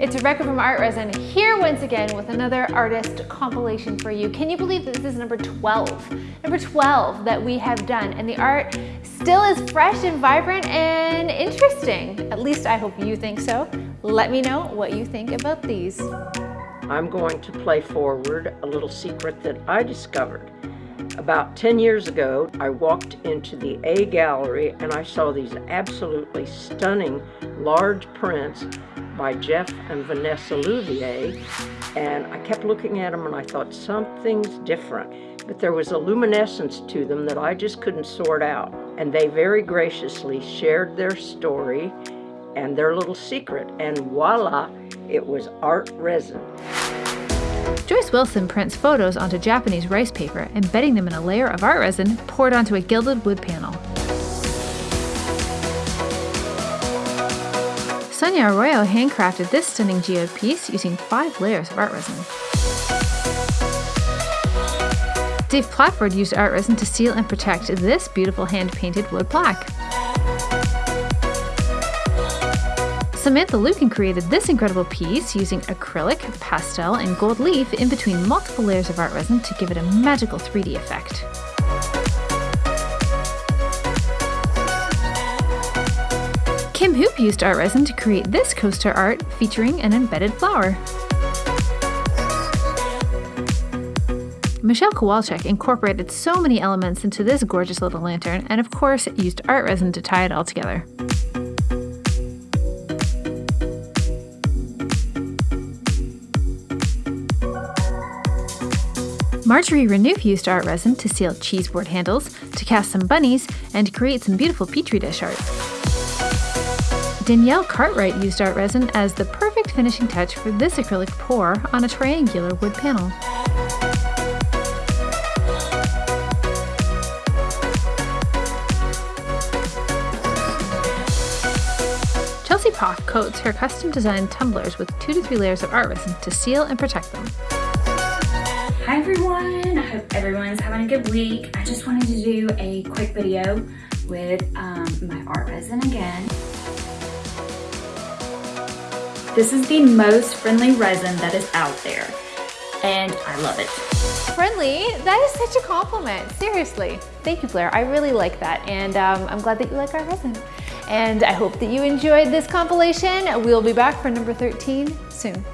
It's Rebecca from Art Resin here once again with another artist compilation for you. Can you believe that this is number 12? Number 12 that we have done and the art still is fresh and vibrant and interesting. At least I hope you think so. Let me know what you think about these. I'm going to play forward a little secret that I discovered. About 10 years ago, I walked into the A Gallery and I saw these absolutely stunning large prints by Jeff and Vanessa Louvier. And I kept looking at them and I thought something's different. But there was a luminescence to them that I just couldn't sort out. And they very graciously shared their story and their little secret. And voila, it was art resin. Wilson prints photos onto Japanese rice paper, embedding them in a layer of art resin poured onto a gilded wood panel. Sonia Arroyo handcrafted this stunning geode piece using five layers of art resin. Dave Platford used art resin to seal and protect this beautiful hand-painted wood plaque. Samantha Lukin created this incredible piece using acrylic, pastel, and gold leaf in between multiple layers of art resin to give it a magical 3D effect. Kim Hoop used art resin to create this coaster art featuring an embedded flower. Michelle Kowalczyk incorporated so many elements into this gorgeous little lantern and of course used art resin to tie it all together. Marjorie Renouf used art resin to seal cheese board handles, to cast some bunnies, and to create some beautiful petri dish art. Danielle Cartwright used art resin as the perfect finishing touch for this acrylic pour on a triangular wood panel. Chelsea Poff coats her custom designed tumblers with two to three layers of art resin to seal and protect them. Hi everyone, I hope everyone's having a good week. I just wanted to do a quick video with um, my art resin again. This is the most friendly resin that is out there and I love it. Friendly? That is such a compliment, seriously. Thank you Blair, I really like that and um, I'm glad that you like our resin. And I hope that you enjoyed this compilation. We'll be back for number 13 soon.